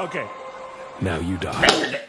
Okay. Now you die.